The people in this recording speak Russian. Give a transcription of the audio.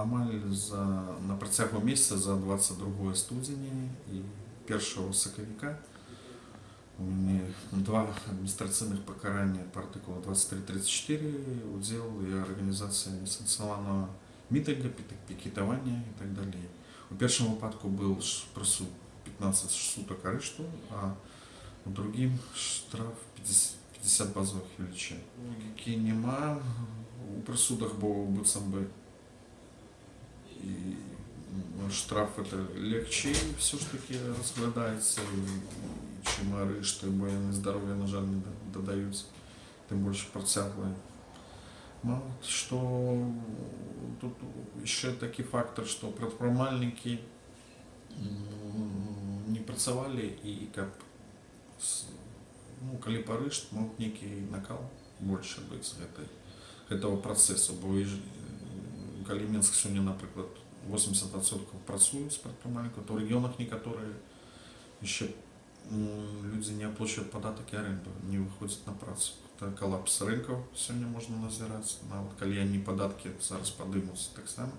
амаль за, на працягу месяца за 22 студзеня і 1 сакавіка у мяне два адміністрацыйных пакарання па артыкулу 2334 удзел і арганізацыя несанкцыянаванага мітынга, пі- пікетавання і так далей. У першым выпадку быў ш- прысуд 15 сутак арышту, а у другім штраф 50, 50 базовых велічын. Логікі няма у прысудах, бо быццам бы і м, штраф это легче все ж таки разглядаецца, і чым арышты, бо яны здароўя, на жаль, не да- дадаюць, тым больш працяглыя. Мало што тут яшчэ такі фактор, што прадпрымальнікі м, не працавалі і каб с- ну, калі парышт мог нейкі накал больше быць з гэтай гэтага працэсу бо і ж- м, калі Менск сёння напрыклад 80% працуюць прадпрымальнікаў то ў рэгіёнах некаторыя яшчэ м, людзі не аплачваюць падатак і аренду не выходзяць на працу это калапс рынкаў сёння можна назіраць нават калі яны падаткі зараз падымуцца таксама